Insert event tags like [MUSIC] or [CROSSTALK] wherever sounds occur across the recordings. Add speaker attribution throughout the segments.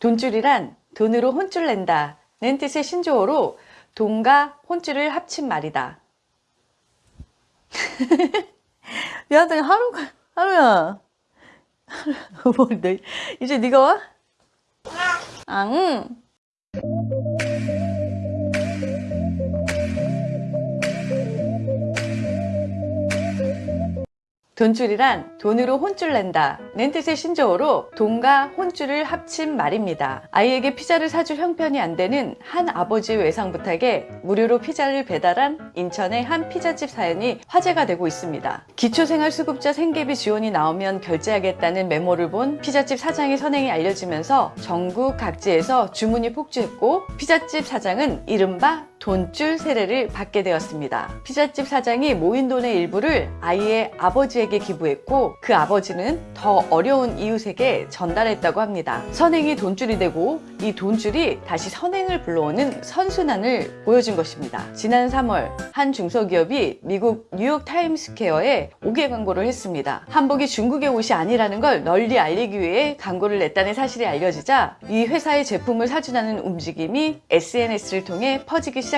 Speaker 1: 돈줄이란 돈으로 혼줄 낸다 는 뜻의 신조어로 돈과 혼줄을 합친 말이다. [LAUGHS] 미안해 하루가 하루야 뭐, 너, [LAUGHS] 이제 네가 와? 아, 응. 돈줄이란 돈으로 혼줄 낸다 는 뜻의 신조어로 돈과 혼줄을 합친 말입니다. 아이에게 피자를 사줄 형편이 안 되는 한 아버지의 외상 부탁에 무료로 피자를 배달한 인천의 한 피자집 사연이 화제가 되고 있습니다. 기초생활수급자 생계비 지원이 나오면 결제하겠다는 메모를 본 피자집 사장의 선행이 알려지면서 전국 각지에서 주문이 폭주했고 피자집 사장은 이른바 돈쭐 세례를 받게 되었습니다. 피자집 사장이 모인 돈의 일부를 아이의 아버지에게 기부했고 그 아버지는 더 어려운 이웃에게 전달했다고 합니다. 선행이 돈쭐이 되고 이 돈쭐이 다시 선행을 불러오는 선순환을 보여준 것입니다. 지난 3월 한 중소기업이 미국 뉴욕 타임스퀘어에 옥외 광고를 했습니다. 한복이 중국의 옷이 아니라는 걸 널리 알리기 위해 광고를 냈다는 사실이 알려지자 이 회사의 제품을 사주는 움직임이 SNS를 통해 퍼지기 시작했습니다.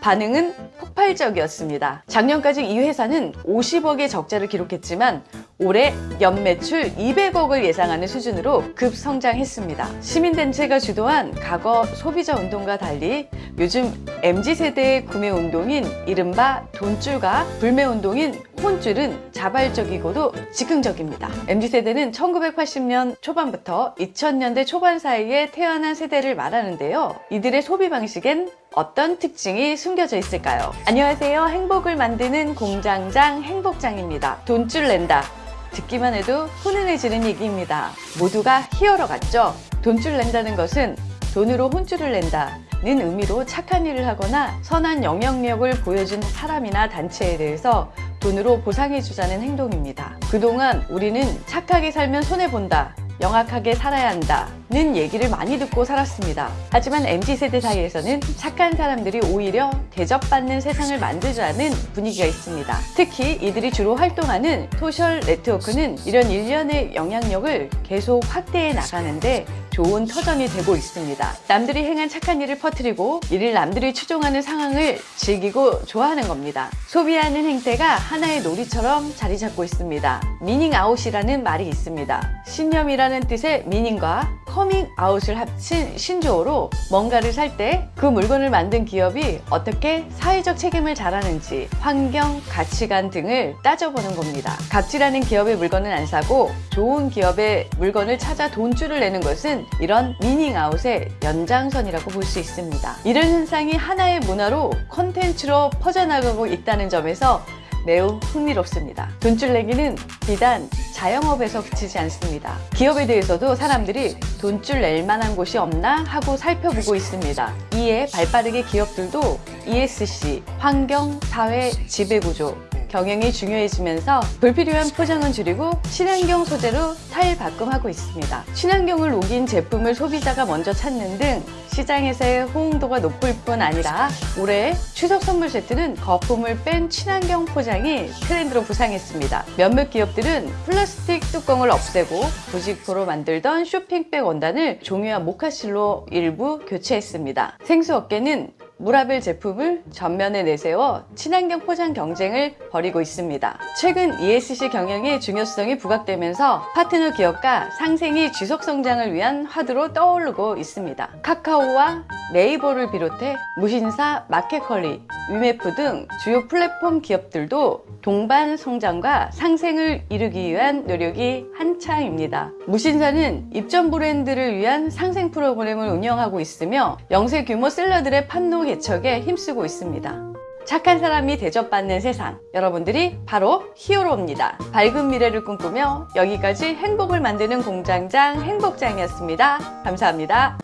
Speaker 1: 반응은 폭발적이었습니다. 작년까지 이 회사는 50억의 적자를 기록했지만 올해 연매출 200억을 예상하는 수준으로 급성장했습니다. 시민단체가 주도한 과거 소비자 운동과 달리 요즘 MZ세대의 구매 운동인 이른바 돈줄과 불매 운동인 혼줄은 자발적이고도 즉흥적입니다. MZ세대는 1980년 초반부터 2000년대 초반 사이에 태어난 세대를 말하는데요. 이들의 소비 방식엔 어떤 특징이 숨겨져 있을까요? 안녕하세요. 행복을 만드는 공장장 행복장입니다. 돈줄 낸다. 듣기만 해도 훈훈해지는 얘기입니다. 모두가 히어로 같죠? 돈줄 낸다는 것은 돈으로 혼줄을 낸다. 는 의미로 착한 일을 하거나 선한 영향력을 보여준 사람이나 단체에 대해서 돈으로 보상해주자는 행동입니다. 그동안 우리는 착하게 살면 손해본다. 영악하게 살아야 한다 는 얘기를 많이 듣고 살았습니다. 하지만 MZ세대 사이에서는 착한 사람들이 오히려 대접받는 세상을 만들자는 분위기가 있습니다. 특히 이들이 주로 활동하는 소셜 네트워크는 이런 일련의 영향력을 계속 확대해 나가는데 좋은 터전이 되고 있습니다. 남들이 행한 착한 일을 퍼뜨리고 이를 남들이 추종하는 상황을 즐기고 좋아하는 겁니다. 소비하는 행태가 하나의 놀이처럼 자리 잡고 있습니다. meaning out이라는 말이 있습니다. 신념이라는 뜻의 meaning과 커밍아웃을 합친 신조어로 뭔가를 살 때 그 물건을 만든 기업이 어떻게 사회적 책임을 잘하는지 환경, 가치관 등을 따져보는 겁니다. 갑질하는 기업의 물건은 안 사고 좋은 기업의 물건을 찾아 돈쭐을 내는 것은 이런 meaning out의 연장선이라고 볼 수 있습니다. 이런 현상이 하나의 문화로 콘텐츠로 퍼져나가고 있다는 점에서 매우 흥미롭습니다. 돈줄 내기는 비단 자영업에서 그치지 않습니다. 기업에 대해서도 사람들이 돈줄 낼 만한 곳이 없나 하고 살펴보고 있습니다. 이에 발빠르게 기업들도 ESG, 환경, 사회, 지배구조, 경영이 중요해지면서 불필요한 포장은 줄이고 친환경 소재로 탈바꿈하고 있습니다. 친환경을 녹인 제품을 소비자가 먼저 찾는 등 시장에서의 호응도가 높을 뿐 아니라 올해 추석 선물 세트는 거품을 뺀 친환경 포장이 트렌드로 부상했습니다. 몇몇 기업들은 플라스틱 뚜껑을 없애고 부직포로 만들던 쇼핑백 원단을 종이와 모카실로 일부 교체했습니다. 생수업계는 무라벨 제품을 전면에 내세워 친환경 포장 경쟁을 벌이고 있습니다. 최근 ESG 경영의 중요성이 부각되면서 파트너 기업과 상생이 지속 성장을 위한 화두로 떠오르고 있습니다. 카카오와 네이버를 비롯해 무신사, 마켓컬리, 위메프 등 주요 플랫폼 기업들도 동반 성장과 상생을 이루기 위한 노력이 한창입니다. 무신사는 입점 브랜드를 위한 상생 프로그램을 운영하고 있으며 영세 규모 셀러들의 판로 개척에 힘쓰고 있습니다. 착한 사람이 대접받는 세상 여러분들이 바로 히어로입니다. 밝은 미래를 꿈꾸며 여기까지 행복을 만드는 공장장 행복장이었습니다. 감사합니다.